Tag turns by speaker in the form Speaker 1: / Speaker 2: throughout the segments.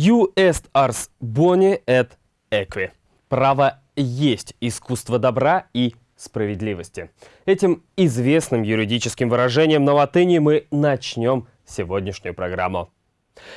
Speaker 1: You est ars boni et equi. Право есть искусство добра и справедливости. Этим известным юридическим выражением на латыни мы начнем сегодняшнюю программу.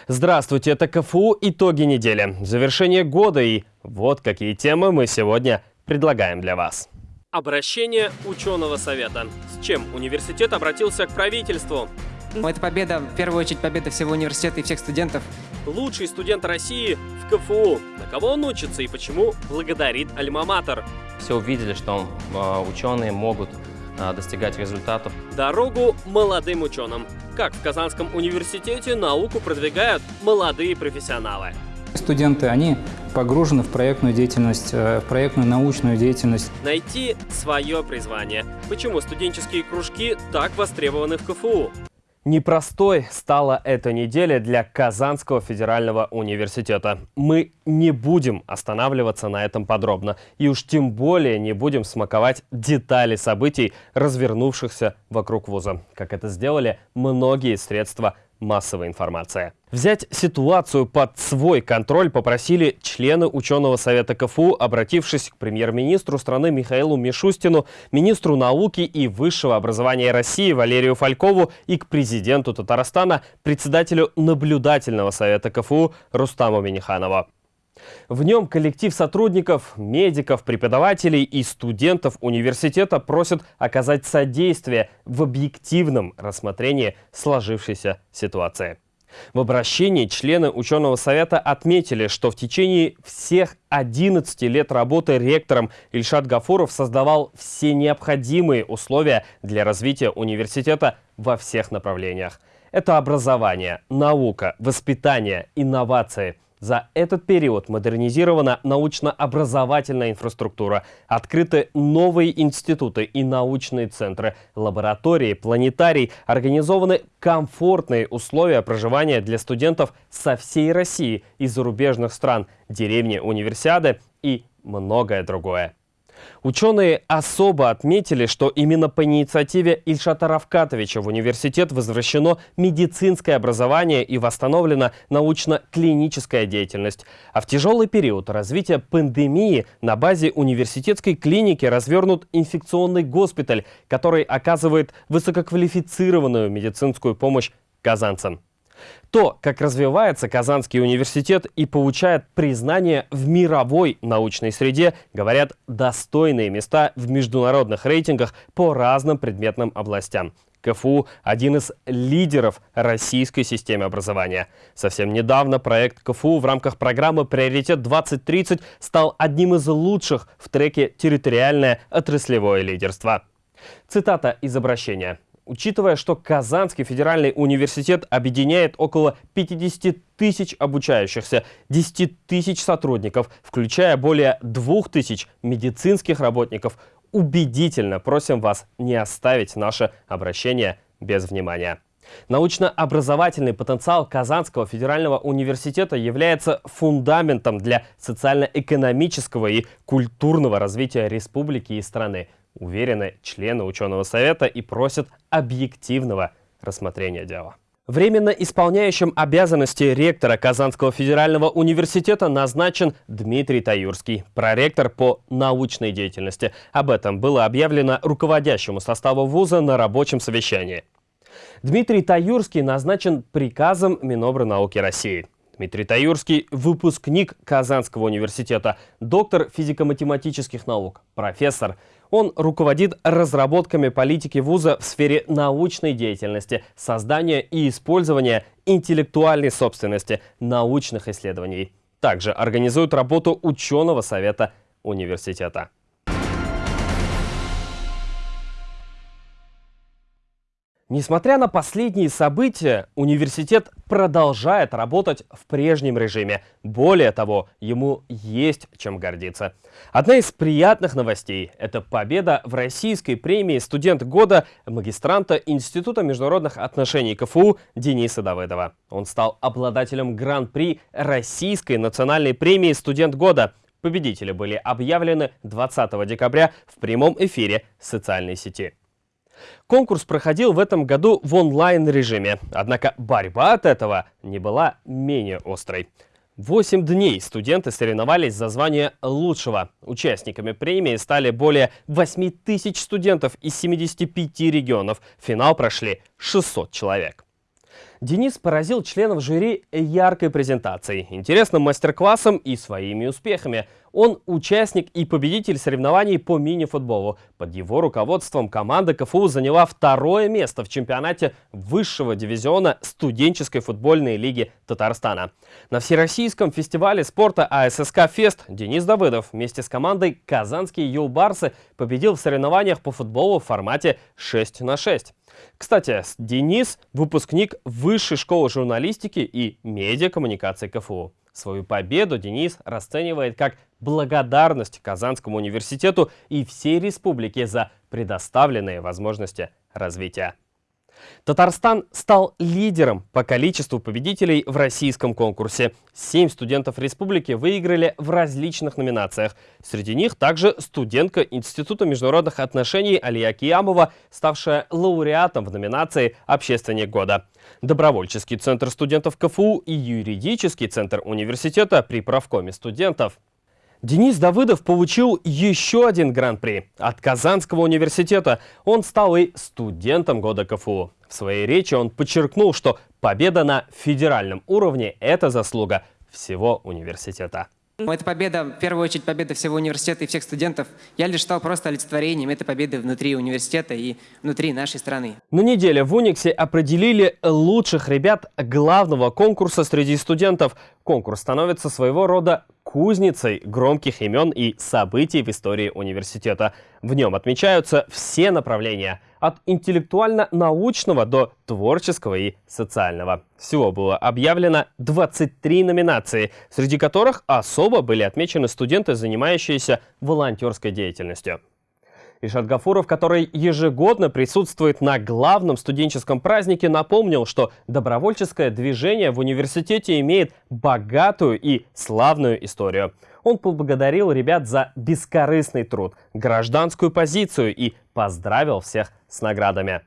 Speaker 1: Здравствуйте, это КФУ «Итоги недели», завершение года и вот какие темы мы сегодня предлагаем для вас. Обращение ученого совета. С чем университет обратился к правительству?
Speaker 2: Это победа, в первую очередь, победа всего университета и всех студентов.
Speaker 1: Лучший студент России в КФУ. На кого он учится и почему благодарит Альма-Матер?
Speaker 3: Все увидели, что э, ученые могут э, достигать результатов.
Speaker 1: Дорогу молодым ученым. Как в Казанском университете науку продвигают молодые профессионалы.
Speaker 4: Студенты, они погружены в проектную деятельность, э, в проектную научную деятельность.
Speaker 1: Найти свое призвание. Почему студенческие кружки так востребованы в КФУ? Непростой стала эта неделя для Казанского федерального университета. Мы не будем останавливаться на этом подробно. И уж тем более не будем смаковать детали событий, развернувшихся вокруг вуза, как это сделали многие средства массовой информации. Взять ситуацию под свой контроль попросили члены ученого совета КФУ, обратившись к премьер-министру страны Михаилу Мишустину, министру науки и высшего образования России Валерию Фалькову и к президенту Татарстана, председателю наблюдательного совета КФУ Рустаму Миниханову. В нем коллектив сотрудников, медиков, преподавателей и студентов университета просят оказать содействие в объективном рассмотрении сложившейся ситуации. В обращении члены ученого совета отметили, что в течение всех 11 лет работы ректором Ильшат Гафуров создавал все необходимые условия для развития университета во всех направлениях. Это образование, наука, воспитание, инновации – за этот период модернизирована научно-образовательная инфраструктура, открыты новые институты и научные центры, лаборатории, планетарий, организованы комфортные условия проживания для студентов со всей России и зарубежных стран, деревни универсиады и многое другое. Ученые особо отметили, что именно по инициативе Ильшата Равкатовича в университет возвращено медицинское образование и восстановлена научно-клиническая деятельность. А в тяжелый период развития пандемии на базе университетской клиники развернут инфекционный госпиталь, который оказывает высококвалифицированную медицинскую помощь казанцам. То, как развивается Казанский университет и получает признание в мировой научной среде, говорят достойные места в международных рейтингах по разным предметным областям. КФУ – один из лидеров российской системы образования. Совсем недавно проект КФУ в рамках программы «Приоритет-2030» стал одним из лучших в треке «Территориальное отраслевое лидерство». Цитата из обращения. Учитывая, что Казанский федеральный университет объединяет около 50 тысяч обучающихся, 10 тысяч сотрудников, включая более 2 тысяч медицинских работников, убедительно просим вас не оставить наше обращение без внимания. Научно-образовательный потенциал Казанского федерального университета является фундаментом для социально-экономического и культурного развития республики и страны уверены члены ученого совета и просят объективного рассмотрения дела. Временно исполняющим обязанности ректора Казанского федерального университета назначен Дмитрий Таюрский, проректор по научной деятельности. Об этом было объявлено руководящему составу вуза на рабочем совещании. Дмитрий Таюрский назначен приказом Минобрнауки России. Дмитрий Таюрский – выпускник Казанского университета, доктор физико-математических наук, профессор. Он руководит разработками политики вуза в сфере научной деятельности, создания и использования интеллектуальной собственности, научных исследований. Также организует работу ученого совета университета. Несмотря на последние события, университет продолжает работать в прежнем режиме. Более того, ему есть чем гордиться. Одна из приятных новостей – это победа в российской премии «Студент года» магистранта Института международных отношений КФУ Дениса Давыдова. Он стал обладателем гран-при Российской национальной премии «Студент года». Победители были объявлены 20 декабря в прямом эфире социальной сети. Конкурс проходил в этом году в онлайн-режиме, однако борьба от этого не была менее острой. Восемь дней студенты соревновались за звание лучшего. Участниками премии стали более 8 тысяч студентов из 75 регионов. В финал прошли 600 человек. Денис поразил членов жюри яркой презентацией, интересным мастер-классом и своими успехами. Он участник и победитель соревнований по мини-футболу. Под его руководством команда КФУ заняла второе место в чемпионате высшего дивизиона студенческой футбольной лиги Татарстана. На Всероссийском фестивале спорта АССК «Фест» Денис Давыдов вместе с командой «Казанские юлбарсы» победил в соревнованиях по футболу в формате 6 на 6. Кстати, Денис – выпускник Высшей школы журналистики и медиакоммуникации КФУ. Свою победу Денис расценивает как благодарность Казанскому университету и всей республике за предоставленные возможности развития. Татарстан стал лидером по количеству победителей в российском конкурсе. Семь студентов республики выиграли в различных номинациях. Среди них также студентка Института международных отношений Алия Киямова, ставшая лауреатом в номинации «Общественник года». Добровольческий центр студентов КФУ и юридический центр университета при правкоме студентов. Денис Давыдов получил еще один гран-при от Казанского университета. Он стал и студентом года КФУ. В своей речи он подчеркнул, что победа на федеральном уровне – это заслуга всего университета.
Speaker 2: Эта победа, в первую очередь, победа всего университета и всех студентов. Я лишь стал просто олицетворением этой победы внутри университета и внутри нашей страны.
Speaker 1: На неделе в Униксе определили лучших ребят главного конкурса среди студентов. Конкурс становится своего рода кузницей громких имен и событий в истории университета. В нем отмечаются все направления – от интеллектуально-научного до творческого и социального. Всего было объявлено 23 номинации, среди которых особо были отмечены студенты, занимающиеся волонтерской деятельностью. Ишат Гафуров, который ежегодно присутствует на главном студенческом празднике, напомнил, что добровольческое движение в университете имеет богатую и славную историю. Он поблагодарил ребят за бескорыстный труд, гражданскую позицию и поздравил всех с наградами.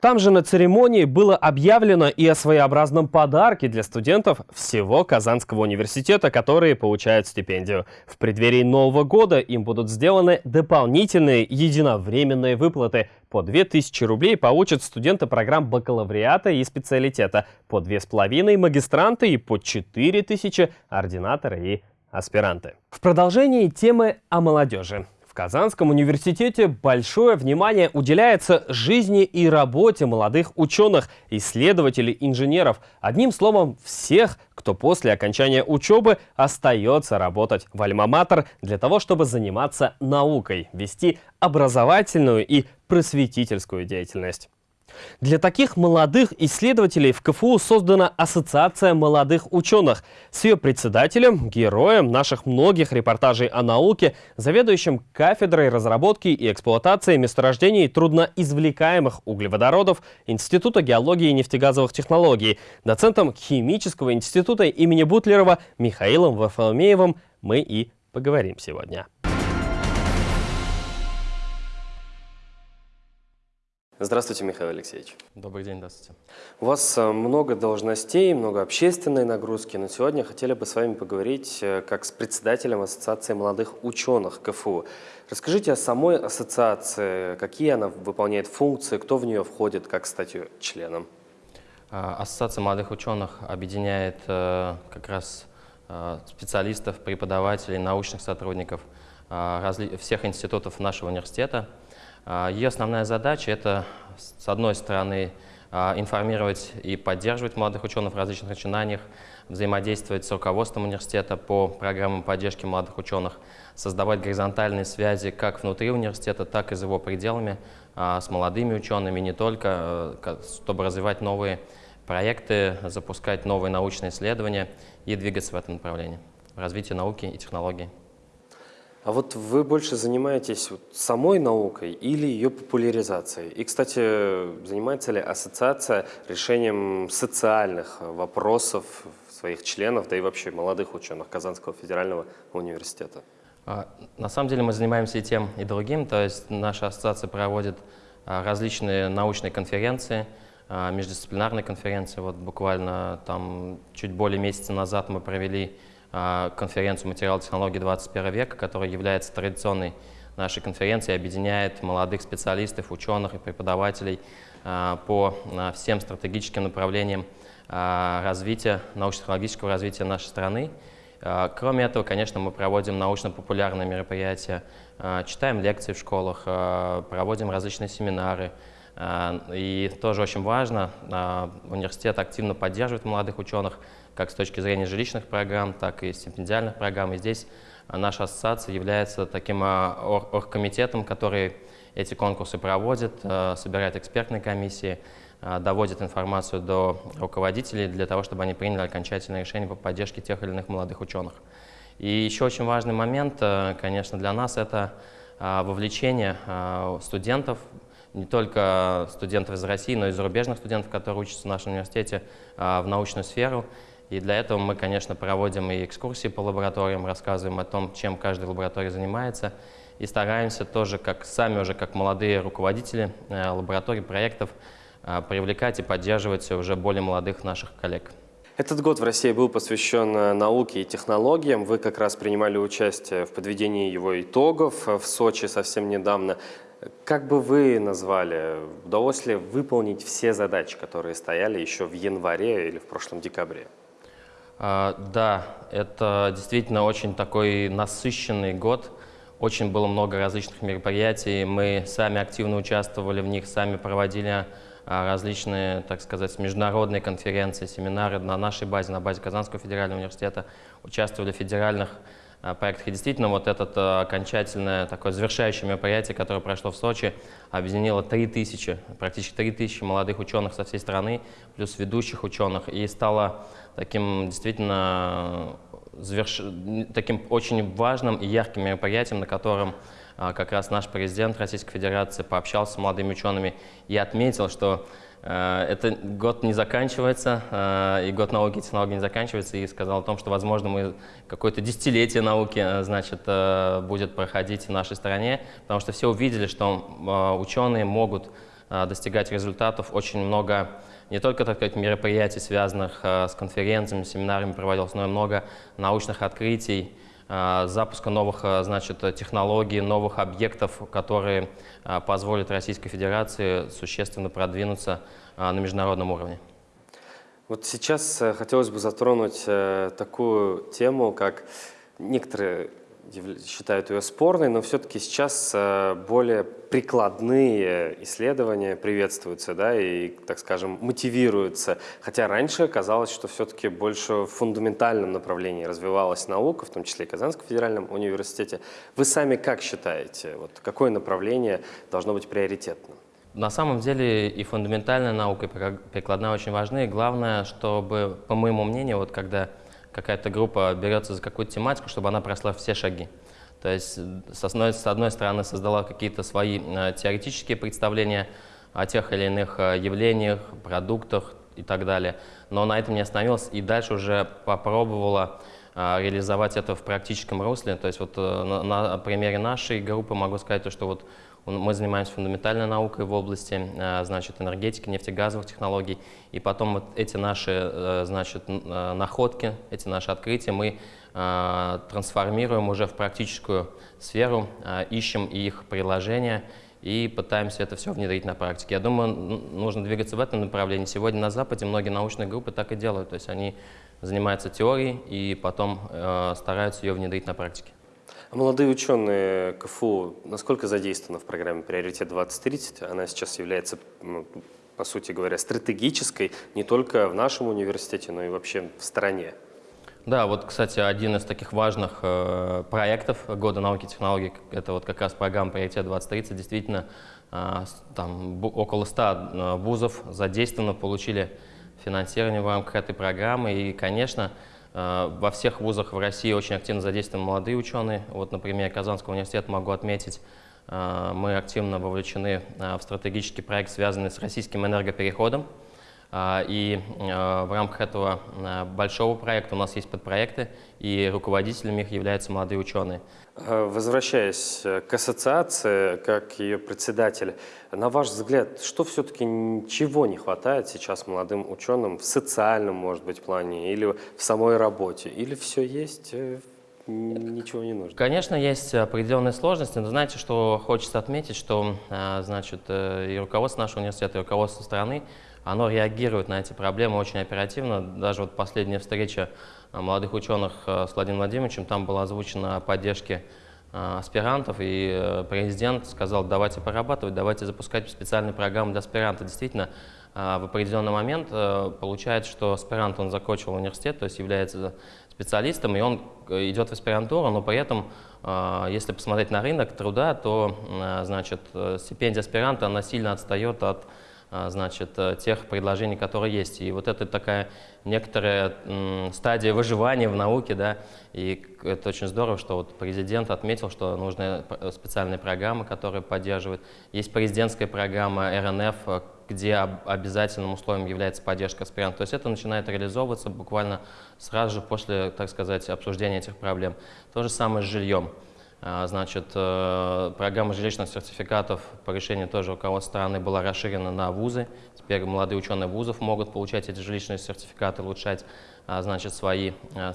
Speaker 1: Там же на церемонии было объявлено и о своеобразном подарке для студентов всего Казанского университета, которые получают стипендию. В преддверии Нового года им будут сделаны дополнительные единовременные выплаты. По 2000 рублей получат студенты программ бакалавриата и специалитета, по 2500 магистранты и по 4000 ординаторы и аспиранты. В продолжении темы о молодежи. Казанском университете большое внимание уделяется жизни и работе молодых ученых, исследователей, инженеров. Одним словом, всех, кто после окончания учебы остается работать в Альма-Матер для того, чтобы заниматься наукой, вести образовательную и просветительскую деятельность. Для таких молодых исследователей в КФУ создана Ассоциация молодых ученых. С ее председателем, героем наших многих репортажей о науке, заведующим кафедрой разработки и эксплуатации месторождений трудноизвлекаемых углеводородов Института геологии и нефтегазовых технологий, доцентом Химического института имени Бутлерова Михаилом Вафоломеевым мы и поговорим сегодня. Здравствуйте, Михаил Алексеевич.
Speaker 3: Добрый день, здравствуйте.
Speaker 1: У вас э, много должностей, много общественной нагрузки, но сегодня хотели бы с вами поговорить э, как с председателем Ассоциации молодых ученых КФУ. Расскажите о самой ассоциации, какие она выполняет функции, кто в нее входит, как стать ее членом.
Speaker 3: А, Ассоциация молодых ученых объединяет э, как раз специалистов, преподавателей, научных сотрудников всех институтов нашего университета – а, Ее основная задача – это, с одной стороны, а, информировать и поддерживать молодых ученых в различных начинаниях, взаимодействовать с руководством университета по программам поддержки молодых ученых, создавать горизонтальные связи как внутри университета, так и за его пределами а, с молодыми учеными, не только, чтобы развивать новые проекты, запускать новые научные исследования и двигаться в этом направлении, в развитии науки и технологий.
Speaker 1: А вот вы больше занимаетесь самой наукой или ее популяризацией? И, кстати, занимается ли ассоциация решением социальных вопросов своих членов, да и вообще молодых ученых Казанского федерального университета?
Speaker 3: А, на самом деле мы занимаемся и тем, и другим. То есть наша ассоциация проводит а, различные научные конференции, междисциплинарной конференции. Вот буквально там чуть более месяца назад мы провели конференцию «Материал технологии 21 века», которая является традиционной нашей конференции, объединяет молодых специалистов, ученых и преподавателей по всем стратегическим направлениям развития, научно-технологического развития нашей страны. Кроме этого, конечно, мы проводим научно-популярные мероприятия, читаем лекции в школах, проводим различные семинары. И тоже очень важно, университет активно поддерживает молодых ученых, как с точки зрения жилищных программ, так и стипендиальных программ. И здесь наша ассоциация является таким оргкомитетом, который эти конкурсы проводит, собирает экспертные комиссии, а, доводит информацию до руководителей для того, чтобы они приняли окончательное решение по поддержке тех или иных молодых ученых. И еще очень важный момент, конечно, для нас – это а, вовлечение а, студентов, не только студентов из России, но и зарубежных студентов, которые учатся в нашем университете, в научную сферу. И для этого мы, конечно, проводим и экскурсии по лабораториям, рассказываем о том, чем каждая лаборатория занимается, и стараемся тоже, как сами уже как молодые руководители э, лабораторий, проектов, а, привлекать и поддерживать уже более молодых наших коллег.
Speaker 1: Этот год в России был посвящен э, науке и технологиям. Вы как раз принимали участие в подведении его итогов э, в Сочи совсем недавно. Как бы вы назвали, удалось ли выполнить все задачи, которые стояли еще в январе или в прошлом декабре?
Speaker 3: А, да, это действительно очень такой насыщенный год. Очень было много различных мероприятий. Мы сами активно участвовали в них, сами проводили а, различные, так сказать, международные конференции, семинары на нашей базе, на базе Казанского федерального университета, участвовали в федеральных проектах. И действительно, вот это а, окончательное такое завершающее мероприятие, которое прошло в Сочи, объединило 3000, практически 3000 молодых ученых со всей страны, плюс ведущих ученых, и стало таким действительно заверш... таким очень важным и ярким мероприятием, на котором а, как раз наш президент Российской Федерации пообщался с молодыми учеными и отметил, что э, этот год не заканчивается, э, и год науки и технологий не заканчивается, и сказал о том, что, возможно, мы какое-то десятилетие науки э, значит, будет проходить в нашей стране, потому что все увидели, что ученые могут достигать результатов. Очень много не только так сказать, мероприятий, связанных с конференциями, семинарами проводилось, но и много научных открытий, запуска новых э, значит, технологий, новых объектов, которые э, позволят Российской Федерации существенно продвинуться на международном уровне.
Speaker 1: Вот сейчас хотелось бы затронуть такую тему, как некоторые считают ее спорной, но все-таки сейчас э, более прикладные исследования приветствуются, да, и, так скажем, мотивируются. Хотя раньше казалось, что все-таки больше в фундаментальном направлении развивалась наука, в том числе и Казанском федеральном университете. Вы сами как считаете, вот какое направление должно быть приоритетным?
Speaker 3: На самом деле и фундаментальная наука, и прикладная очень важны. Главное, чтобы, по моему мнению, вот когда какая-то группа берется за какую-то тематику, чтобы она прошла все шаги. То есть с одной, с одной стороны создала какие-то свои э, теоретические представления о тех или иных э, явлениях, продуктах и так далее, но на этом не остановилась и дальше уже попробовала э, реализовать это в практическом русле. То есть вот на, примере нашей группы могу сказать, что вот мы занимаемся фундаментальной наукой в области э, значит, энергетики, нефтегазовых технологий. И потом вот эти наши э, значит, э, находки, эти наши открытия мы трансформируем уже в практическую сферу, ищем их приложения и пытаемся это все внедрить на практике. Я думаю, нужно двигаться в этом направлении. Сегодня на Западе многие научные группы так и делают. То есть они занимаются теорией и потом стараются ее внедрить на практике.
Speaker 1: Молодые ученые КФУ насколько задействованы в программе «Приоритет 2030»? Она сейчас является, ну, по сути говоря, стратегической не только в нашем университете, но и вообще в стране.
Speaker 3: Да, вот, кстати, один из таких важных э, проектов Года науки и технологий, это вот как раз программа «Приоритет 2030». Действительно, э, там около 100 э, вузов задействовано, получили финансирование в рамках этой программы. И, конечно, во всех вузах в России очень активно задействованы молодые ученые. Вот, например, Казанского университета могу отметить, э, мы активно вовлечены э, в стратегический проект, связанный с российским энергопереходом. И в рамках этого большого проекта у нас есть подпроекты, и руководителями их являются молодые ученые.
Speaker 1: Возвращаясь к ассоциации, как ее председатель, на ваш взгляд, что все-таки чего не хватает сейчас молодым ученым в социальном, может быть, плане или в самой работе? Или все есть ничего не нужно?
Speaker 3: Конечно, есть определенные сложности, но знаете, что хочется отметить, что а, значит, э, и руководство нашего университета, и руководство страны, оно реагирует на эти проблемы очень оперативно. Даже вот последняя встреча а, молодых ученых э, с Владимиром Владимировичем, там была озвучена о поддержке а, аспирантов, и э, президент сказал, давайте порабатывать, давайте запускать специальные программы для аспирантов. Действительно, в определенный момент получается, что аспирант, он закончил университет, то есть является специалистом, и он э, идет в аспирантуру, но при этом, а, если посмотреть на рынок труда, то а, значит, э, стипендия аспиранта она сильно отстает от а, значит, э, тех предложений, которые есть. И вот это такая некоторая стадия выживания в науке, да, и это очень здорово, что вот президент отметил, что нужны специальные программы, которые поддерживают. Есть президентская программа РНФ, где обязательным условием является поддержка аспирантов. То есть это начинает реализовываться буквально сразу же после, так сказать, обсуждения этих проблем. То же самое с жильем. А, значит, э, программа жилищных сертификатов по решению тоже руководства страны была расширена на вузы. Теперь молодые ученые вузов могут получать эти жилищные сертификаты, улучшать а, значит, свои а,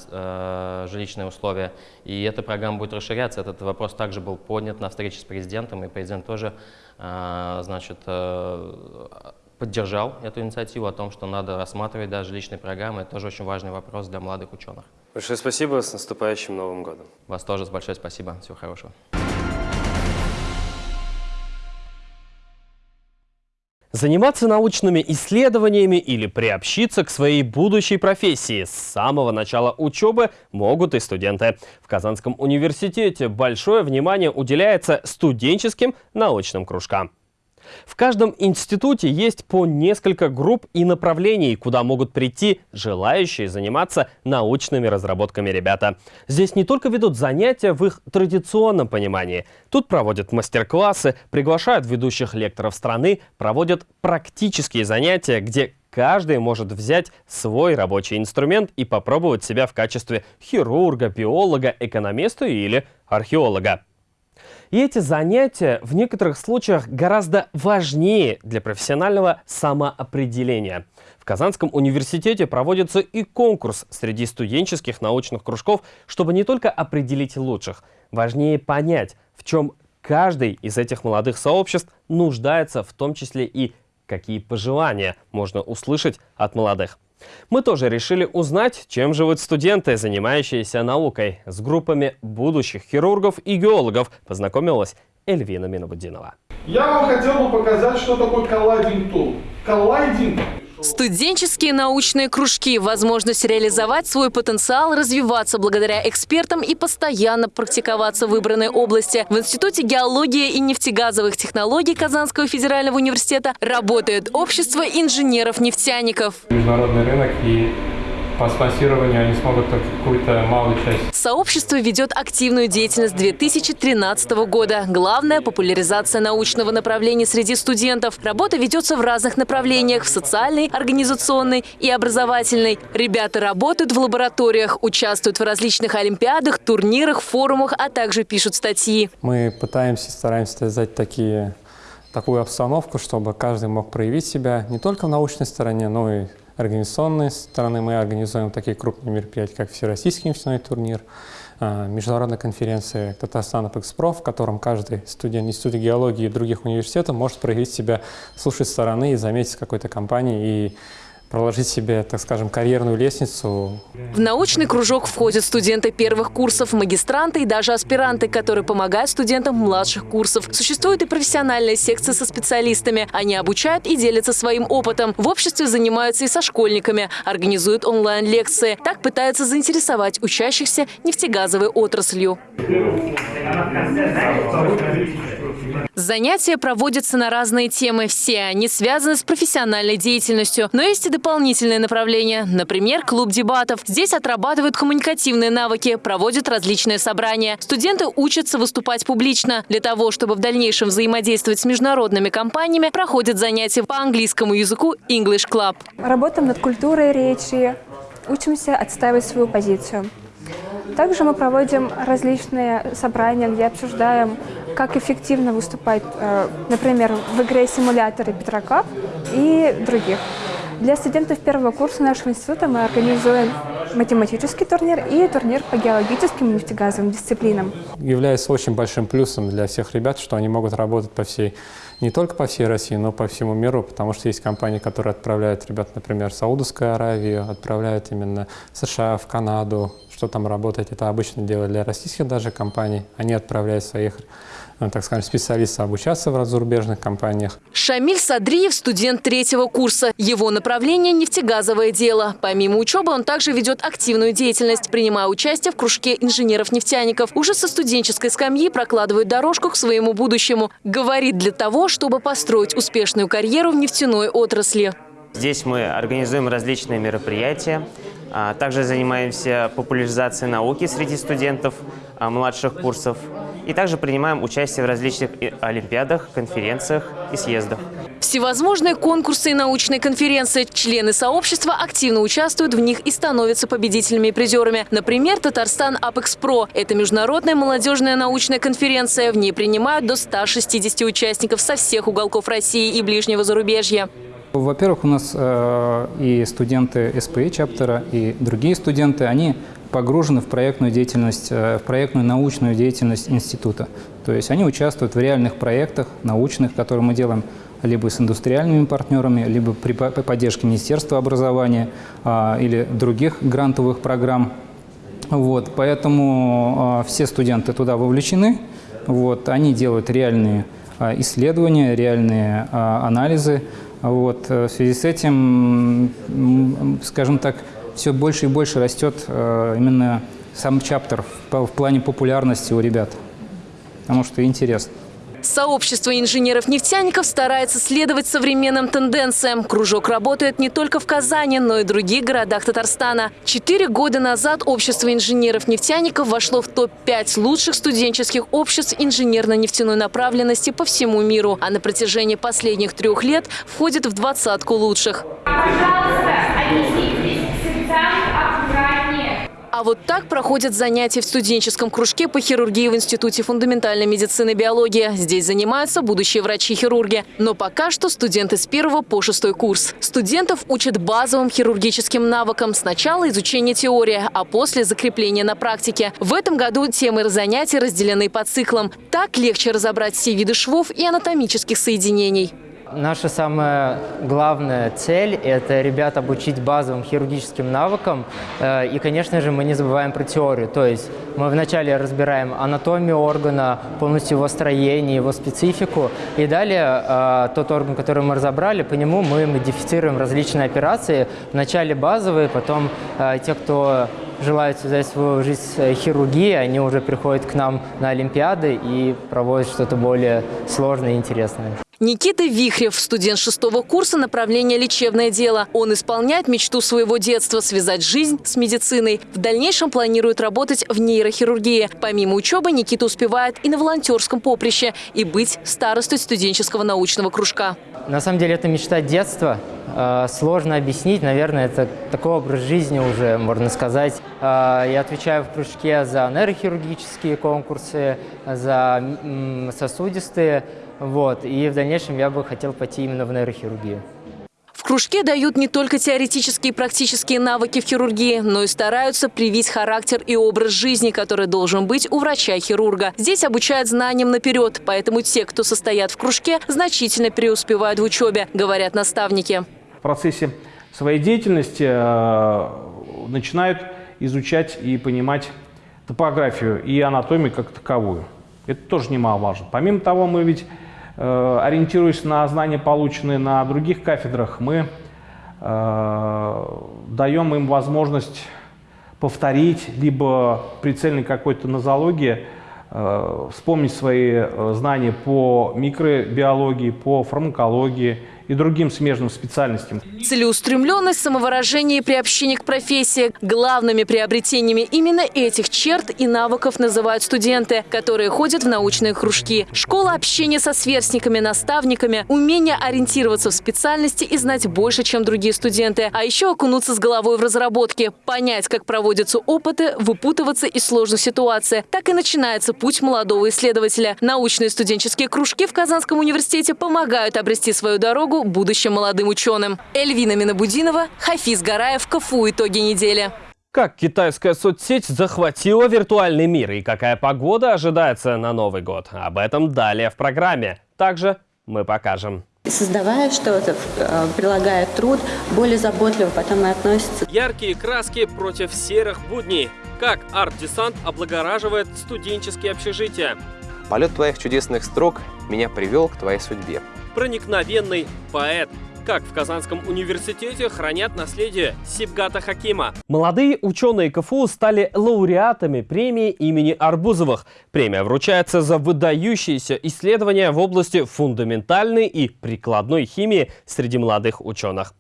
Speaker 3: э, жилищные условия. И эта программа будет расширяться. Этот вопрос также был поднят на встрече с президентом, и президент тоже значит, э, поддержал эту инициативу о том, что надо рассматривать да, жилищные программы. Это тоже очень важный вопрос для молодых ученых.
Speaker 1: Большое спасибо, с наступающим Новым годом.
Speaker 3: Вас тоже большое спасибо, всего хорошего.
Speaker 1: Заниматься научными исследованиями или приобщиться к своей будущей профессии с самого начала учебы могут и студенты. В Казанском университете большое внимание уделяется студенческим научным кружкам. В каждом институте есть по несколько групп и направлений, куда могут прийти желающие заниматься научными разработками ребята. Здесь не только ведут занятия в их традиционном понимании. Тут проводят мастер-классы, приглашают ведущих лекторов страны, проводят практические занятия, где каждый может взять свой рабочий инструмент и попробовать себя в качестве хирурга, биолога, экономиста или археолога. И эти занятия в некоторых случаях гораздо важнее для профессионального самоопределения. В Казанском университете проводится и конкурс среди студенческих научных кружков, чтобы не только определить лучших, важнее понять, в чем каждый из этих молодых сообществ нуждается, в том числе и какие пожелания можно услышать от молодых. Мы тоже решили узнать, чем живут студенты, занимающиеся наукой. С группами будущих хирургов и геологов познакомилась Эльвина Минобудинова.
Speaker 5: Я вам хотел бы показать, что такое коллайдинг тул. Коллайдинг
Speaker 6: Студенческие научные кружки – возможность реализовать свой потенциал, развиваться благодаря экспертам и постоянно практиковаться в выбранной области. В Институте геологии и нефтегазовых технологий Казанского федерального университета работает общество инженеров-нефтяников.
Speaker 7: Международный рынок и по спонсированию они смогут только какую-то малую часть.
Speaker 6: Сообщество ведет активную деятельность 2013 года. Главное – популяризация научного направления среди студентов. Работа ведется в разных направлениях – в социальной, организационной и образовательной. Ребята работают в лабораториях, участвуют в различных олимпиадах, турнирах, форумах, а также пишут статьи.
Speaker 7: Мы пытаемся, стараемся создать такие такую обстановку, чтобы каждый мог проявить себя не только в научной стороне, но и организационной стороны. Мы организуем такие крупные мероприятия, как Всероссийский нефтяной турнир, а, международная конференция Татарстан Экспро, в котором каждый студент Института геологии и других университетов может проявить себя с лучшей стороны и заметить какой-то компании и проложить себе, так скажем, карьерную лестницу.
Speaker 6: В научный кружок входят студенты первых курсов, магистранты и даже аспиранты, которые помогают студентам младших курсов. Существует и профессиональная секция со специалистами. Они обучают и делятся своим опытом. В обществе занимаются и со школьниками, организуют онлайн-лекции. Так пытаются заинтересовать учащихся нефтегазовой отраслью. Занятия проводятся на разные темы. Все они связаны с профессиональной деятельностью. Но есть и дополнительные направления. Например, клуб дебатов. Здесь отрабатывают коммуникативные навыки, проводят различные собрания. Студенты учатся выступать публично. Для того, чтобы в дальнейшем взаимодействовать с международными компаниями, проходят занятия по английскому языку English Club.
Speaker 8: Работаем над культурой речи, учимся отстаивать свою позицию. Также мы проводим различные собрания, где обсуждаем, как эффективно выступать, э, например, в игре симуляторы Петрака и других. Для студентов первого курса нашего института мы организуем математический турнир и турнир по геологическим и нефтегазовым дисциплинам.
Speaker 7: Является очень большим плюсом для всех ребят, что они могут работать по всей, не только по всей России, но по всему миру, потому что есть компании, которые отправляют ребят, например, в Саудовскую Аравию, отправляют именно в США, в Канаду, что там работать. Это обычно делают для российских даже компаний. Они отправляют своих так скажем, специалистов обучаться в зарубежных компаниях.
Speaker 6: Шамиль Садриев – студент третьего курса. Его направление – нефтегазовое дело. Помимо учебы он также ведет активную деятельность, принимая участие в кружке инженеров-нефтяников. Уже со студенческой скамьи прокладывает дорожку к своему будущему. Говорит для того, чтобы построить успешную карьеру в нефтяной отрасли.
Speaker 9: Здесь мы организуем различные мероприятия, также занимаемся популяризацией науки среди студентов а, младших курсов и также принимаем участие в различных олимпиадах, конференциях и съездах.
Speaker 6: Всевозможные конкурсы и научные конференции. Члены сообщества активно участвуют в них и становятся победителями и призерами. Например, Татарстан Апекс Про. Это международная молодежная научная конференция. В ней принимают до 160 участников со всех уголков России и ближнего зарубежья.
Speaker 4: Во-первых, у нас э, и студенты СПИ чаптера, и другие студенты, они погружены в проектную деятельность, э, в проектную научную деятельность института. То есть они участвуют в реальных проектах научных, которые мы делаем либо с индустриальными партнерами, либо при поддержке Министерства образования а, или других грантовых программ. Вот, поэтому а, все студенты туда вовлечены. Вот, они делают реальные а, исследования, реальные анализы. Вот, э, в связи с этим, скажем так, все больше и больше растет э, именно сам чаптер в плане популярности у ребят, потому что интересно.
Speaker 6: Сообщество инженеров-нефтяников старается следовать современным тенденциям. Кружок работает не только в Казани, но и других городах Татарстана. Четыре года назад общество инженеров-нефтяников вошло в топ-5 лучших студенческих обществ инженерно-нефтяной направленности по всему миру, а на протяжении последних трех лет входит в двадцатку лучших. Пожалуйста, отнеситесь а вот так проходят занятия в студенческом кружке по хирургии в Институте фундаментальной медицины и биологии. Здесь занимаются будущие врачи-хирурги. Но пока что студенты с первого по шестой курс. Студентов учат базовым хирургическим навыкам. Сначала изучение теории, а после закрепление на практике. В этом году темы занятий разделены по циклам. Так легче разобрать все виды швов и анатомических соединений.
Speaker 10: Наша самая главная цель – это ребят обучить базовым хирургическим навыкам. Э, и, конечно же, мы не забываем про теорию. То есть мы вначале разбираем анатомию органа, полностью его строение, его специфику. И далее э, тот орган, который мы разобрали, по нему мы модифицируем различные операции. Вначале базовые, потом э, те, кто желают связать свою жизнь с хирургией, они уже приходят к нам на Олимпиады и проводят что-то более сложное и интересное.
Speaker 6: Никита Вихрев, студент шестого курса направления «Лечебное дело». Он исполняет мечту своего детства – связать жизнь с медициной. В дальнейшем планирует работать в нейрохирургии. Помимо учебы, Никита успевает и на волонтерском поприще, и быть старостой студенческого научного кружка.
Speaker 10: На самом деле это мечта детства. А, сложно объяснить, наверное, это такой образ жизни уже, можно сказать. А, я отвечаю в кружке за нейрохирургические конкурсы, за сосудистые вот. И в дальнейшем я бы хотел пойти именно в нейрохирургию.
Speaker 6: В кружке дают не только теоретические и практические навыки в хирургии, но и стараются привить характер и образ жизни, который должен быть у врача-хирурга. Здесь обучают знаниям наперед, поэтому те, кто состоят в кружке, значительно преуспевают в учебе, говорят наставники.
Speaker 5: В процессе своей деятельности э, начинают изучать и понимать топографию и анатомию как таковую. Это тоже немаловажно. Помимо того, мы ведь ориентируясь на знания, полученные на других кафедрах, мы э, даем им возможность повторить, либо при цельной какой-то нозологии э, вспомнить свои э, знания по микробиологии, по фармакологии, и другим смежным специальностям.
Speaker 6: Целеустремленность, самовыражение и приобщение к профессии. Главными приобретениями именно этих черт и навыков называют студенты, которые ходят в научные кружки. Школа общения со сверстниками, наставниками, умение ориентироваться в специальности и знать больше, чем другие студенты. А еще окунуться с головой в разработки, понять, как проводятся опыты, выпутываться из сложных ситуаций. Так и начинается путь молодого исследователя. Научные студенческие кружки в Казанском университете помогают обрести свою дорогу дорогу будущим молодым ученым. Эльвина Минобудинова, Хафиз Гараев, КФУ «Итоги недели».
Speaker 1: Как китайская соцсеть захватила виртуальный мир и какая погода ожидается на Новый год? Об этом далее в программе. Также мы покажем.
Speaker 11: Создавая что-то, э, прилагая труд, более заботливо потом и относится.
Speaker 1: Яркие краски против серых будней. Как арт-десант облагораживает студенческие общежития.
Speaker 12: Полет твоих чудесных строк меня привел к твоей судьбе
Speaker 1: проникновенный поэт. Как в Казанском университете хранят наследие Сибгата Хакима. Молодые ученые КФУ стали лауреатами премии имени Арбузовых. Премия вручается за выдающиеся исследования в области фундаментальной и прикладной химии среди молодых ученых.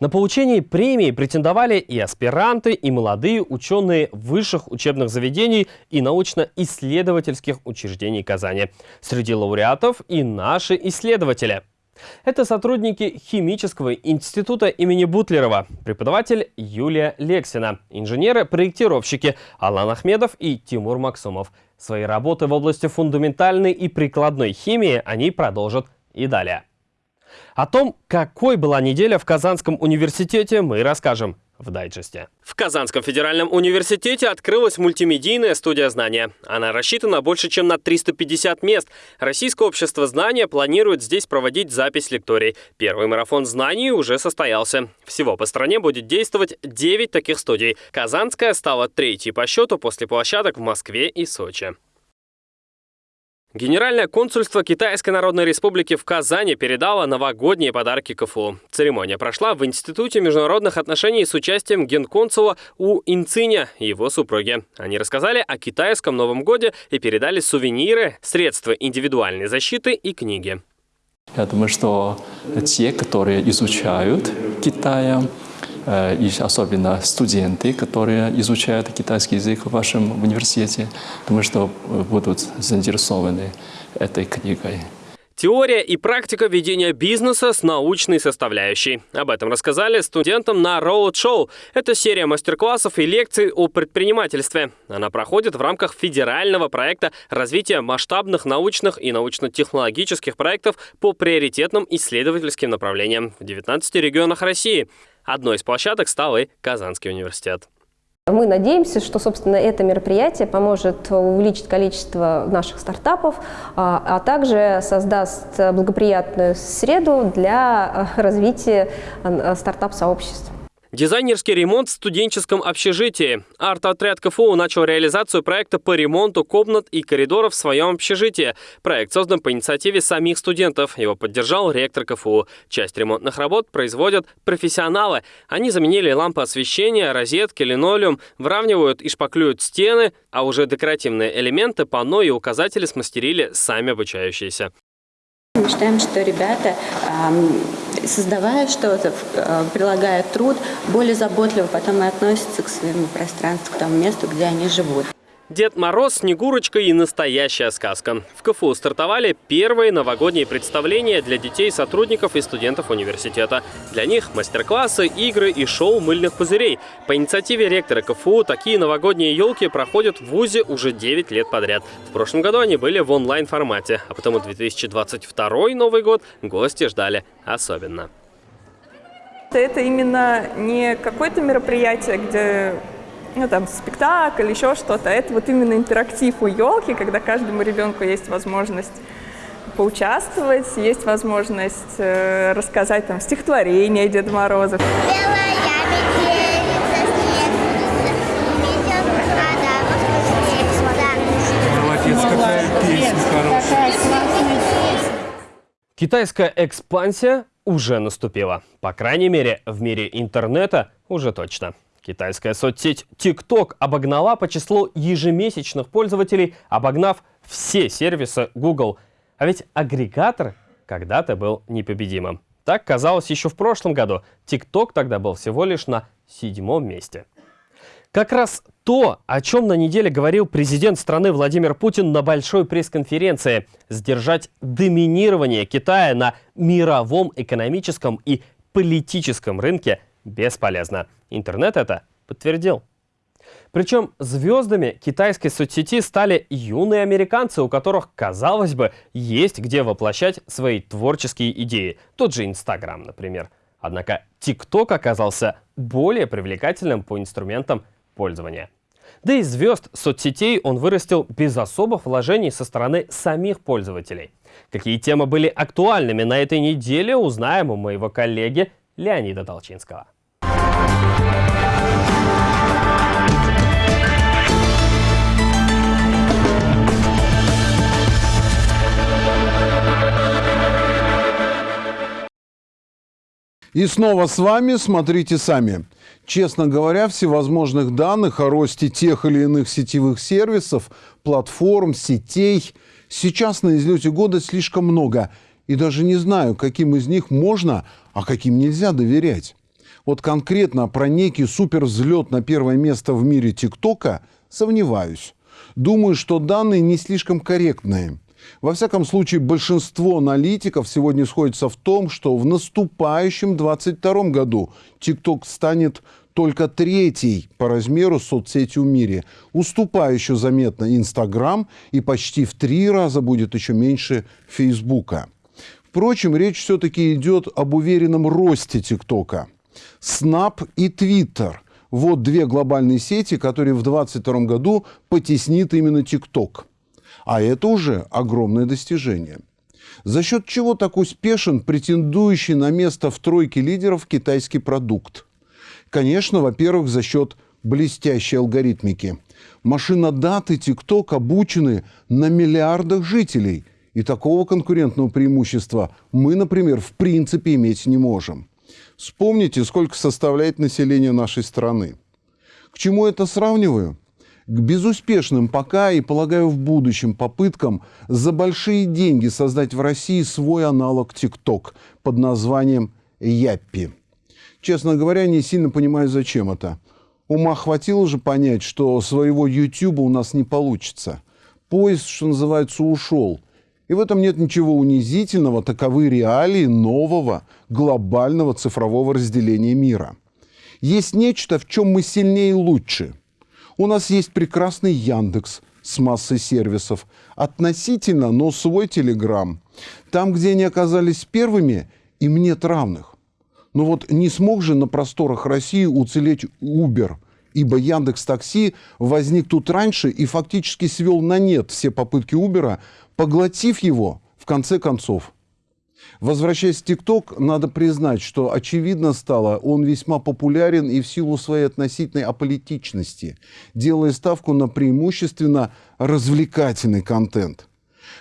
Speaker 1: На получение премии претендовали и аспиранты, и молодые ученые высших учебных заведений и научно-исследовательских учреждений Казани. Среди лауреатов и наши исследователи. Это сотрудники Химического института имени Бутлерова, преподаватель Юлия Лексина, инженеры-проектировщики Алан Ахмедов и Тимур Максумов. Свои работы в области фундаментальной и прикладной химии они продолжат и далее. О том, какой была неделя в Казанском университете, мы расскажем в дайджесте. В Казанском федеральном университете открылась мультимедийная студия знания. Она рассчитана больше, чем на 350 мест. Российское общество знания планирует здесь проводить запись лекторий. Первый марафон знаний уже состоялся. Всего по стране будет действовать 9 таких студий. Казанская стала третьей по счету после площадок в Москве и Сочи. Генеральное консульство Китайской Народной Республики в Казани передало новогодние подарки КФУ. Церемония прошла в Институте международных отношений с участием генконсула У Инциня и его супруги. Они рассказали о китайском Новом Годе и передали сувениры, средства индивидуальной защиты и книги.
Speaker 13: Я думаю, что те, которые изучают Китая, и особенно студенты, которые изучают китайский язык в вашем университете, думаю, что будут заинтересованы этой книгой.
Speaker 1: Теория и практика ведения бизнеса с научной составляющей. Об этом рассказали студентам на Road Show. Это серия мастер-классов и лекций о предпринимательстве. Она проходит в рамках федерального проекта развития масштабных научных и научно-технологических проектов по приоритетным исследовательским направлениям в 19 регионах России. Одной из площадок стал и Казанский университет.
Speaker 14: Мы надеемся, что, собственно, это мероприятие поможет увеличить количество наших стартапов, а, а также создаст благоприятную среду для развития а, стартап-сообществ.
Speaker 1: Дизайнерский ремонт в студенческом общежитии. Арт-отряд КФУ начал реализацию проекта по ремонту комнат и коридоров в своем общежитии. Проект создан по инициативе самих студентов. Его поддержал ректор КФУ. Часть ремонтных работ производят профессионалы. Они заменили лампы освещения, розетки, линолеум, выравнивают и шпаклюют стены, а уже декоративные элементы, панно и указатели смастерили сами обучающиеся.
Speaker 11: Мы считаем, что ребята, создавая что-то, э, прилагая труд, более заботливо потом и относятся к своему пространству, к тому месту, где они живут.
Speaker 1: Дед Мороз, Снегурочка и настоящая сказка. В КФУ стартовали первые новогодние представления для детей, сотрудников и студентов университета. Для них мастер-классы, игры и шоу мыльных пузырей. По инициативе ректора КФУ такие новогодние елки проходят в ВУЗе уже 9 лет подряд. В прошлом году они были в онлайн-формате, а потому 2022 Новый год гости ждали особенно.
Speaker 15: Это именно не какое-то мероприятие, где ну, там, спектакль, еще что-то. Это вот именно интерактив у елки, когда каждому ребенку есть возможность поучаствовать, есть возможность э, рассказать там стихотворение Деда Мороза.
Speaker 1: Китайская экспансия уже наступила. По крайней мере, в мире интернета уже точно. Китайская соцсеть TikTok обогнала по числу ежемесячных пользователей, обогнав все сервисы Google. А ведь агрегатор когда-то был непобедимым. Так казалось еще в прошлом году. TikTok тогда был всего лишь на седьмом месте. Как раз то, о чем на неделе говорил президент страны Владимир Путин на большой пресс-конференции – сдержать доминирование Китая на мировом экономическом и политическом рынке бесполезно. Интернет это подтвердил. Причем звездами китайской соцсети стали юные американцы, у которых, казалось бы, есть где воплощать свои творческие идеи. Тот же Инстаграм, например. Однако ТикТок оказался более привлекательным по инструментам пользования. Да и звезд соцсетей он вырастил без особых вложений со стороны самих пользователей. Какие темы были актуальными на этой неделе, узнаем у моего коллеги Леонида Толчинского.
Speaker 16: И снова с вами «Смотрите сами». Честно говоря, всевозможных данных о росте тех или иных сетевых сервисов, платформ, сетей сейчас на излете года слишком много. И даже не знаю, каким из них можно, а каким нельзя доверять. Вот конкретно про некий супервзлет на первое место в мире ТикТока сомневаюсь. Думаю, что данные не слишком корректные. Во всяком случае, большинство аналитиков сегодня сходится в том, что в наступающем 2022 году TikTok станет только третьей по размеру соцсетью в мире, уступающую заметно Инстаграм и почти в три раза будет еще меньше Фейсбука. Впрочем, речь все-таки идет об уверенном росте ТикТока. Снап и Твиттер – вот две глобальные сети, которые в 2022 году потеснит именно ТикТок. А это уже огромное достижение. За счет чего так успешен претендующий на место в тройке лидеров китайский продукт? Конечно, во-первых, за счет блестящей алгоритмики. Машинодаты TikTok обучены на миллиардах жителей, и такого конкурентного преимущества мы, например, в принципе иметь не можем. Вспомните, сколько составляет население нашей страны. К чему это сравниваю? К безуспешным пока и, полагаю, в будущем попыткам за большие деньги создать в России свой аналог ТикТок под названием Яппи. Честно говоря, не сильно понимаю, зачем это. Ума хватило же понять, что своего YouTube у нас не получится. Поезд, что называется, ушел. И в этом нет ничего унизительного, таковы реалии нового глобального цифрового разделения мира. Есть нечто, в чем мы сильнее и лучше – у нас есть прекрасный Яндекс с массой сервисов. Относительно, но свой Телеграм. Там, где они оказались первыми, им нет равных. Но вот не смог же на просторах России уцелеть Uber, ибо Яндекс Такси возник тут раньше и фактически свел на нет все попытки Uber, поглотив его в конце концов. Возвращаясь в ТикТок, надо признать, что очевидно стало, он весьма популярен и в силу своей относительной аполитичности, делая ставку на преимущественно развлекательный контент.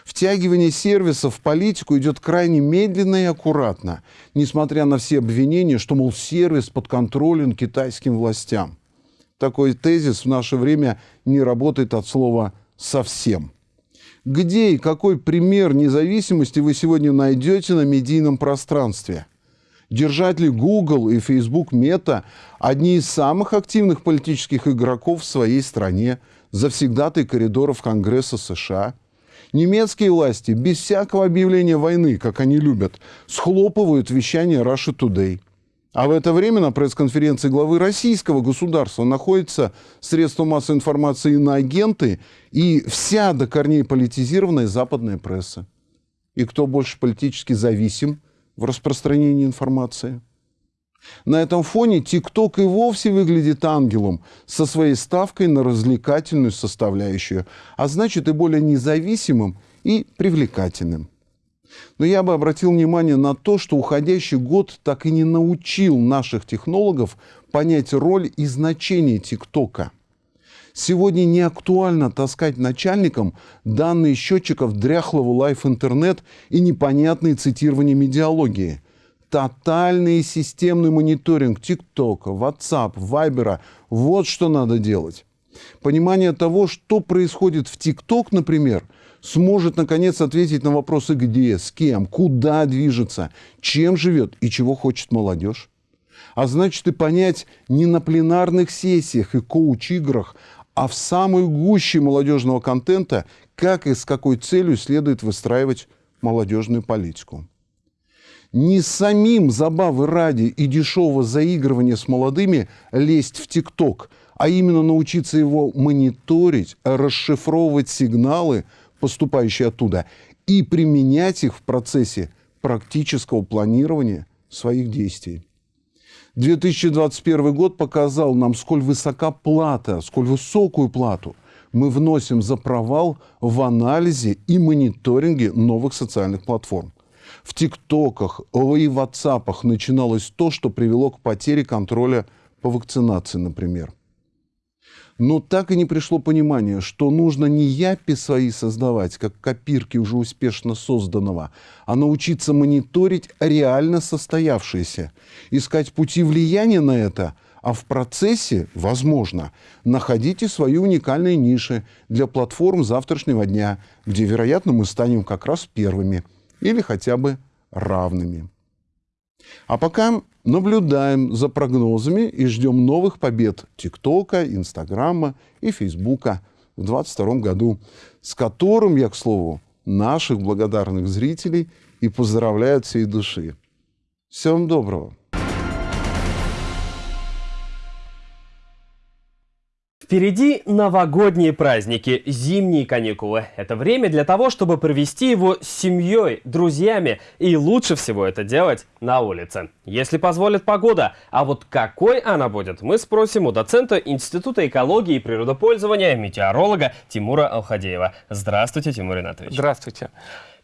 Speaker 16: Втягивание сервисов в политику идет крайне медленно и аккуратно, несмотря на все обвинения, что, мол, сервис подконтролен китайским властям. Такой тезис в наше время не работает от слова «совсем». Где и какой пример независимости вы сегодня найдете на медийном пространстве? Держатели Google и Facebook Meta – одни из самых активных политических игроков в своей стране, завсегдатые коридоров Конгресса США. Немецкие власти без всякого объявления войны, как они любят, схлопывают вещание Russia Today – а в это время на пресс-конференции главы российского государства находятся средства массовой информации на агенты и вся до корней политизированная западная пресса. И кто больше политически зависим в распространении информации? На этом фоне ТикТок и вовсе выглядит ангелом со своей ставкой на развлекательную составляющую, а значит и более независимым и привлекательным. Но я бы обратил внимание на то, что уходящий год так и не научил наших технологов понять роль и значение ТикТока. Сегодня не актуально таскать начальникам данные счетчиков дряхлого лайф-интернет и непонятные цитирования медиалогии. тотальный и системный мониторинг ТикТока, WhatsApp, Вайбера. Вот что надо делать. Понимание того, что происходит в ТикТок, например, сможет наконец ответить на вопросы где, с кем, куда движется, чем живет и чего хочет молодежь. А значит и понять не на пленарных сессиях и коуч-играх, а в самой гуще молодежного контента, как и с какой целью следует выстраивать молодежную политику. Не самим забавы ради и дешевого заигрывания с молодыми лезть в ТикТок, а именно научиться его мониторить, расшифровывать сигналы, поступающие оттуда, и применять их в процессе практического планирования своих действий. 2021 год показал нам, сколь высока плата, сколь высокую плату мы вносим за провал в анализе и мониторинге новых социальных платформ. В ТикТоках и Ватсапах начиналось то, что привело к потере контроля по вакцинации, например. Но так и не пришло понимание, что нужно не япи свои создавать, как копирки уже успешно созданного, а научиться мониторить реально состоявшееся, искать пути влияния на это, а в процессе, возможно, находите свои уникальные ниши для платформ завтрашнего дня, где, вероятно, мы станем как раз первыми или хотя бы равными. А пока наблюдаем за прогнозами и ждем новых побед ТикТока, Инстаграма и Фейсбука в 2022 году, с которым я, к слову, наших благодарных зрителей и поздравляю от всей души. Всем доброго!
Speaker 1: Впереди новогодние праздники, зимние каникулы. Это время для того, чтобы провести его с семьей, друзьями. И лучше всего это делать на улице. Если позволит погода. А вот какой она будет, мы спросим у доцента Института экологии и природопользования, метеоролога Тимура Алхадеева. Здравствуйте, Тимур Ринатович.
Speaker 17: Здравствуйте.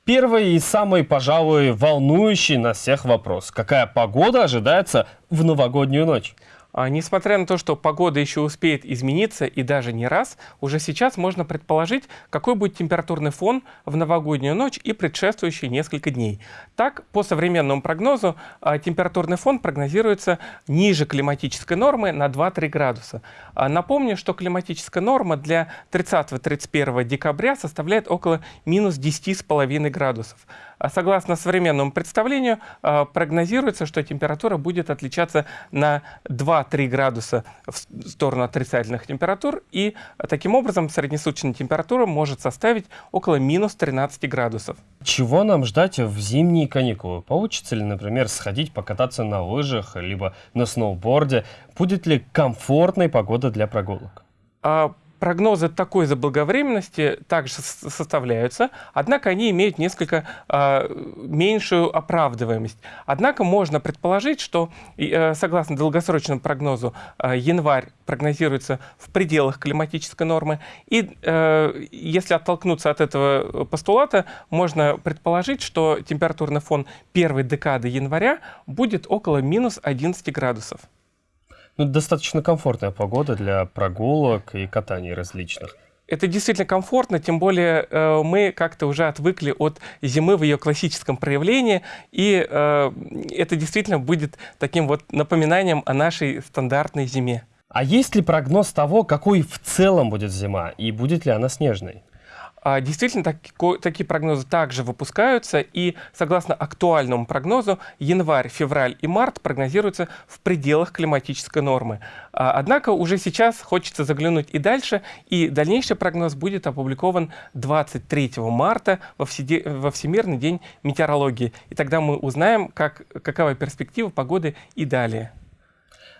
Speaker 1: Первый и самый, пожалуй, волнующий нас всех вопрос. Какая погода ожидается в новогоднюю ночь?
Speaker 17: А, несмотря на то, что погода еще успеет измениться и даже не раз, уже сейчас можно предположить, какой будет температурный фон в новогоднюю ночь и предшествующие несколько дней. Так, по современному прогнозу, а, температурный фон прогнозируется ниже климатической нормы на 2-3 градуса. А, напомню, что климатическая норма для 30-31 декабря составляет около минус 10,5 градусов. Согласно современному представлению, прогнозируется, что температура будет отличаться на 2 2-3 градуса в сторону отрицательных температур, и таким образом среднесуточная температура может составить около минус 13 градусов.
Speaker 1: Чего нам ждать в зимние каникулы? Получится ли, например, сходить покататься на лыжах, либо на сноуборде? Будет ли комфортной погода для прогулок?
Speaker 17: А прогнозы такой заблаговременности также составляются, однако они имеют несколько э, меньшую оправдываемость. Однако можно предположить, что э, согласно долгосрочному прогнозу э, январь прогнозируется в пределах климатической нормы. И э, если оттолкнуться от этого постулата, можно предположить, что температурный фон первой декады января будет около минус 11 градусов.
Speaker 1: Ну, достаточно комфортная погода для прогулок и катаний различных.
Speaker 17: Это действительно комфортно, тем более э, мы как-то уже отвыкли от зимы в ее классическом проявлении, и э, это действительно будет таким вот напоминанием о нашей стандартной зиме.
Speaker 1: А есть ли прогноз того, какой в целом будет зима, и будет ли она снежной?
Speaker 17: А, действительно, так, такие прогнозы также выпускаются, и согласно актуальному прогнозу, январь, февраль и март прогнозируются в пределах климатической нормы. А, однако уже сейчас хочется заглянуть и дальше, и дальнейший прогноз будет опубликован 23 марта во Всемирный день метеорологии. И тогда мы узнаем, как, какова перспектива погоды и далее.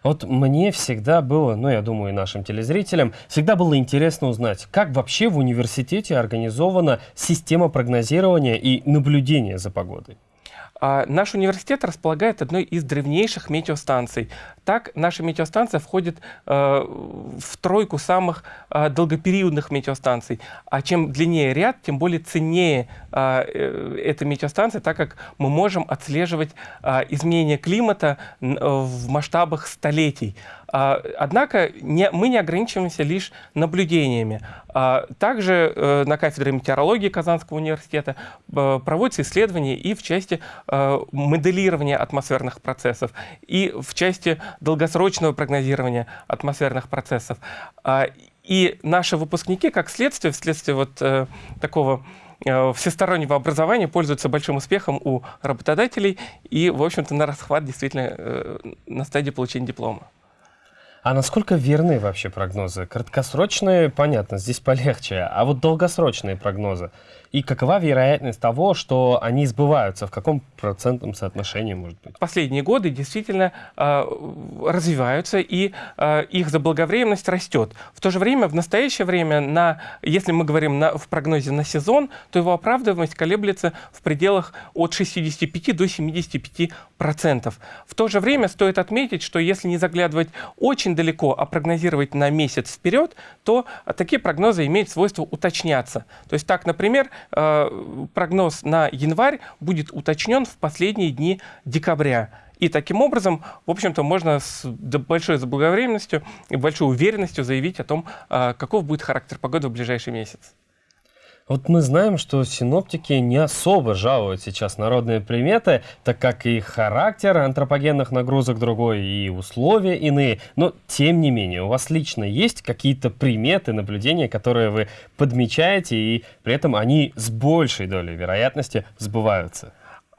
Speaker 1: Вот мне всегда было, ну я думаю и нашим телезрителям, всегда было интересно узнать, как вообще в университете организована система прогнозирования и наблюдения за погодой.
Speaker 17: А, наш университет располагает одной из древнейших метеостанций. Так, наша метеостанция входит э, в тройку самых э, долгопериодных метеостанций. А чем длиннее ряд, тем более ценнее э, эта метеостанция, так как мы можем отслеживать изменения климата в масштабах столетий. Однако не, мы не ограничиваемся лишь наблюдениями. Также э, на кафедре метеорологии Казанского университета э, проводятся исследования и в части э, моделирования атмосферных процессов, и в части долгосрочного прогнозирования атмосферных процессов. И наши выпускники, как следствие, вследствие вот такого всестороннего образования пользуются большим успехом у работодателей и, в общем-то, на расхват действительно э, на стадии получения диплома.
Speaker 1: А насколько верны вообще прогнозы? Краткосрочные, понятно, здесь полегче, а вот долгосрочные прогнозы – и какова вероятность того, что они сбываются? В каком процентном соотношении, может быть?
Speaker 17: Последние годы действительно э, развиваются, и э, их заблаговременность растет. В то же время, в настоящее время, на, если мы говорим на, в прогнозе на сезон, то его оправдываемость колеблется в пределах от 65 до 75 процентов. В то же время стоит отметить, что если не заглядывать очень далеко, а прогнозировать на месяц вперед, то такие прогнозы имеют свойство уточняться. То есть так, например, прогноз на январь будет уточнен в последние дни декабря. И таким образом, в общем-то, можно с большой заблаговременностью и большой уверенностью заявить о том, э, каков будет характер погоды в ближайший месяц.
Speaker 1: Вот мы знаем, что синоптики не особо жалуют сейчас народные приметы, так как и характер антропогенных нагрузок другой, и условия иные. Но, тем не менее, у вас лично есть какие-то приметы, наблюдения, которые вы подмечаете, и при этом они с большей долей вероятности сбываются?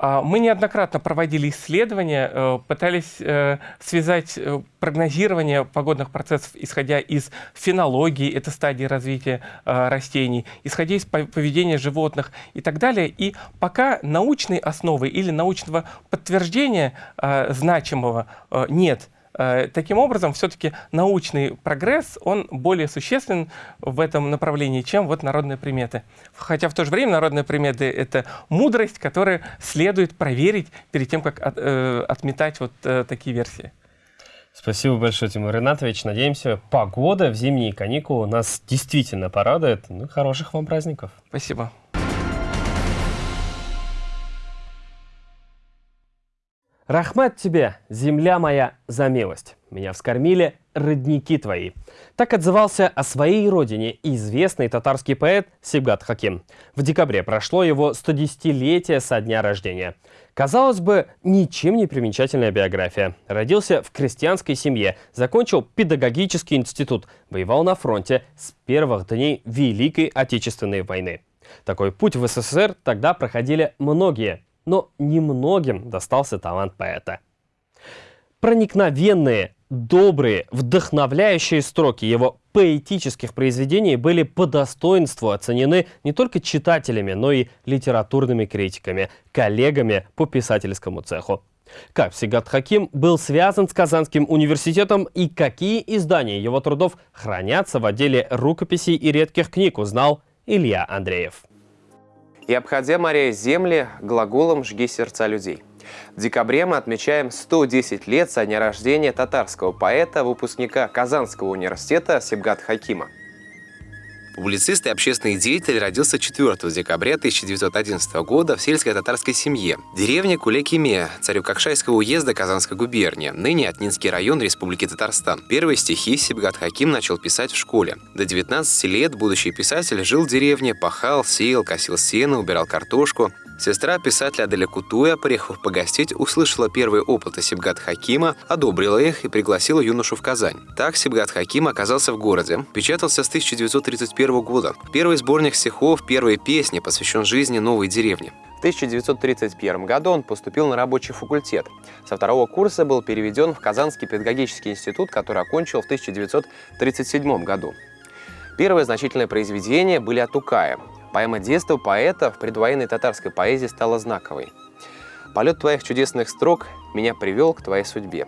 Speaker 17: А, мы неоднократно проводили исследования, э, пытались э, связать э, прогнозирование погодных процессов, исходя из фенологии, это стадии развития растений, исходя из поведения животных и так далее. И пока научной основы или научного подтверждения значимого нет, таким образом, все-таки научный прогресс, он более существенен в этом направлении, чем вот народные приметы. Хотя в то же время народные приметы — это мудрость, которую следует проверить перед тем, как от, э, отметать вот э, такие версии.
Speaker 1: Спасибо большое, Тимур Ринатович. Надеемся, погода в зимние каникулы нас действительно порадует. Ну, хороших вам праздников.
Speaker 17: Спасибо.
Speaker 1: Рахмат тебе, земля моя, за милость. Меня вскормили родники твои. Так отзывался о своей родине известный татарский поэт Сибгат Хаким. В декабре прошло его 110-летие со дня рождения. Казалось бы, ничем не примечательная биография. Родился в крестьянской семье, закончил педагогический институт, воевал на фронте с первых дней Великой Отечественной войны. Такой путь в СССР тогда проходили многие – но немногим достался талант поэта. Проникновенные, добрые, вдохновляющие строки его поэтических произведений были по достоинству оценены не только читателями, но и литературными критиками, коллегами по писательскому цеху. Как Сигат Хаким был связан с Казанским университетом и какие издания его трудов хранятся в отделе рукописей и редких книг, узнал Илья Андреев.
Speaker 12: И обходя моря земли, глаголом «жги сердца людей». В декабре мы отмечаем 110 лет со дня рождения татарского поэта, выпускника Казанского университета Сибгат Хакима. Публицист и общественный деятель родился 4 декабря 1911 года в сельской татарской семье. Деревня Кулекиме, царю-какшайского уезда Казанской губернии, ныне Отнинский район Республики Татарстан. Первые стихи Сибгат Хаким начал писать в школе. До 19 лет будущий писатель жил в деревне, пахал, сеял, косил сено, убирал картошку. Сестра писателя Аделя Кутуя, приехав погостить, услышала первые опыты Сибгат Хакима, одобрила их и пригласила юношу в Казань. Так Сибгат Хаким оказался в городе, печатался с 1931 года. Первый сборник стихов, первые песни посвящен жизни новой деревни. В 1931 году он поступил на рабочий факультет. Со второго курса был переведен в Казанский педагогический институт, который окончил в 1937 году. Первые значительные произведения были от Укая. Поэма детства поэта в предвоенной татарской поэзии стала знаковой. «Полет твоих чудесных строк меня привел к твоей судьбе.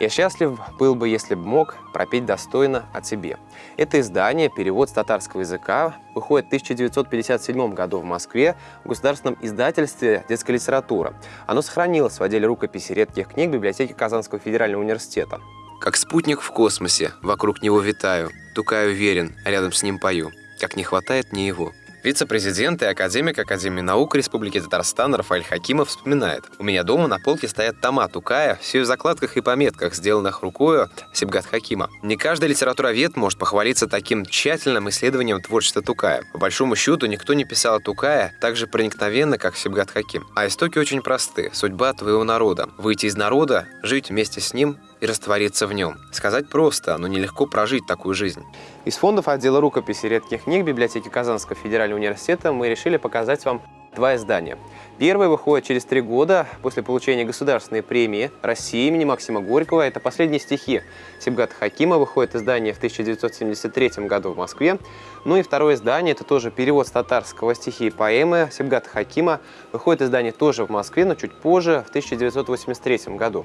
Speaker 12: Я счастлив был бы, если бы мог пропеть достойно о тебе». Это издание, перевод с татарского языка, выходит в 1957 году в Москве в государственном издательстве «Детская литература». Оно сохранилось в отделе рукописи редких книг библиотеки Казанского федерального университета. Как спутник в космосе, вокруг него витаю, тукаю верен, рядом с ним пою, как не хватает мне его. Вице-президент и академик Академии наук Республики Татарстан Рафаэль Хакимов вспоминает. У меня дома на полке стоят тома Тукая, все в закладках и пометках, сделанных рукою Сибгат Хакима. Не каждый литературовед может похвалиться таким тщательным исследованием творчества Тукая. По большому счету, никто не писал о Тукая так же проникновенно, как Сибгат Хаким. А истоки очень просты. Судьба твоего народа. Выйти из народа, жить вместе с ним и раствориться в нем. Сказать просто, но нелегко прожить такую жизнь. Из фондов отдела рукописи редких книг библиотеки Казанского федерального университета мы решили показать вам два издания. Первое выходит через три года после получения государственной премии России имени Максима Горького. Это «Последние стихи» Сибгата Хакима. Выходит издание в 1973 году в Москве. Ну и второе издание, это тоже перевод с татарского стихи и поэмы Сибгата Хакима. Выходит издание тоже в Москве, но чуть позже, в 1983 году.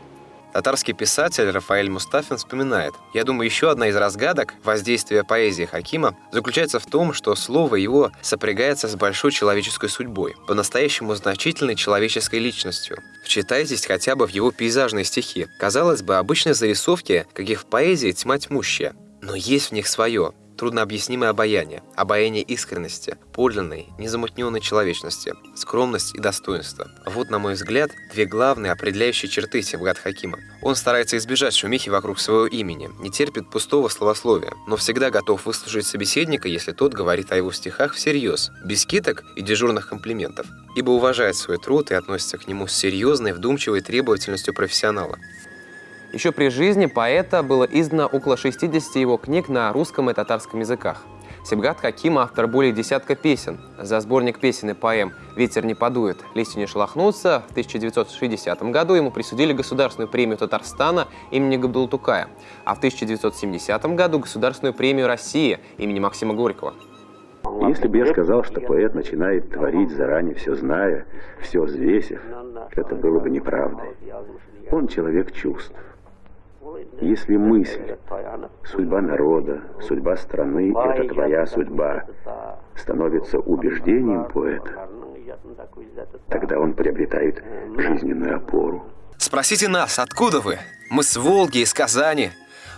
Speaker 12: Татарский писатель Рафаэль Мустафин вспоминает, «Я думаю, еще одна из разгадок воздействия поэзии Хакима заключается в том, что слово его сопрягается с большой человеческой судьбой, по-настоящему значительной человеческой личностью. Вчитайтесь хотя бы в его пейзажные стихи. Казалось бы, обычные зарисовки, каких в поэзии тьма тьмущая, но есть в них свое, труднообъяснимое обаяние, обаяние искренности, подлинной, незамутненной человечности, скромность и достоинство. Вот, на мой взгляд, две главные определяющие черты Сибгат Хакима. Он старается избежать шумихи вокруг своего имени, не терпит пустого словословия, но всегда готов выслушать собеседника, если тот говорит о его стихах всерьез, без киток и дежурных комплиментов, ибо уважает свой труд и относится к нему с серьезной, вдумчивой требовательностью профессионала. Еще при жизни поэта было издано около 60 его книг на русском и татарском языках. Сибгат Хаким – автор более десятка песен. За сборник песен и поэм «Ветер не подует, листья не шелохнутся» в 1960 году ему присудили государственную премию Татарстана имени Габдултукая, а в 1970 году государственную премию России имени Максима Горького.
Speaker 18: Если бы я сказал, что поэт начинает творить заранее все зная, все взвесив, это было бы неправдой. Он человек чувств. Если мысль, судьба народа, судьба страны – это твоя судьба, становится убеждением поэта, тогда он приобретает жизненную опору.
Speaker 12: Спросите нас, откуда вы? Мы с Волги, из Казани.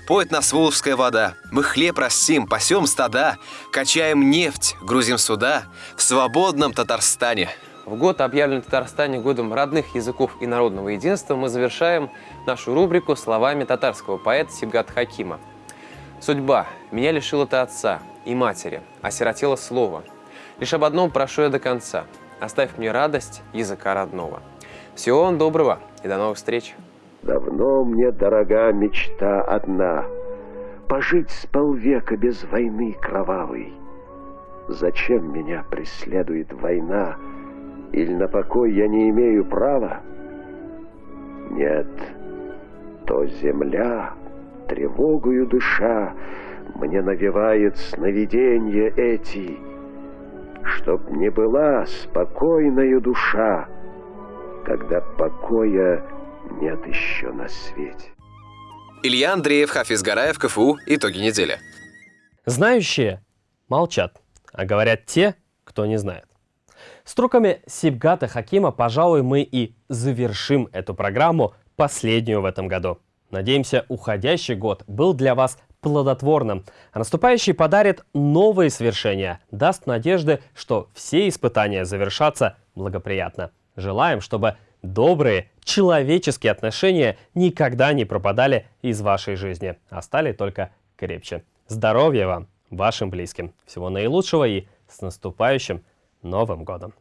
Speaker 12: Поет нас Волжская вода. Мы хлеб растим, пасем стада, качаем нефть, грузим суда в свободном Татарстане. В год, объявленный в Татарстане годом родных языков и народного единства, мы завершаем нашу рубрику словами татарского поэта Сибгат Хакима. «Судьба. Меня лишила ты отца и матери, осиротела слово. Лишь об одном прошу я до конца. Оставь мне радость языка родного. Всего вам доброго и до новых встреч!»
Speaker 18: Давно мне дорога мечта одна — Пожить с полвека без войны кровавой. Зачем меня преследует война — или на покой я не имею права? Нет, то земля, тревогою дыша, Мне навевает сновидения эти, Чтоб не была спокойная душа, Когда покоя нет еще на свете.
Speaker 12: Илья Андреев, Хафиз Гараев, КФУ. Итоги недели.
Speaker 1: Знающие молчат, а говорят те, кто не знает. Строками Сибгата Хакима, пожалуй, мы и завершим эту программу, последнюю в этом году. Надеемся, уходящий год был для вас плодотворным, а наступающий подарит новые свершения, даст надежды, что все испытания завершатся благоприятно. Желаем, чтобы добрые человеческие отношения никогда не пропадали из вашей жизни, а стали только крепче. Здоровья вам, вашим близким. Всего наилучшего и с наступающим Новым годом!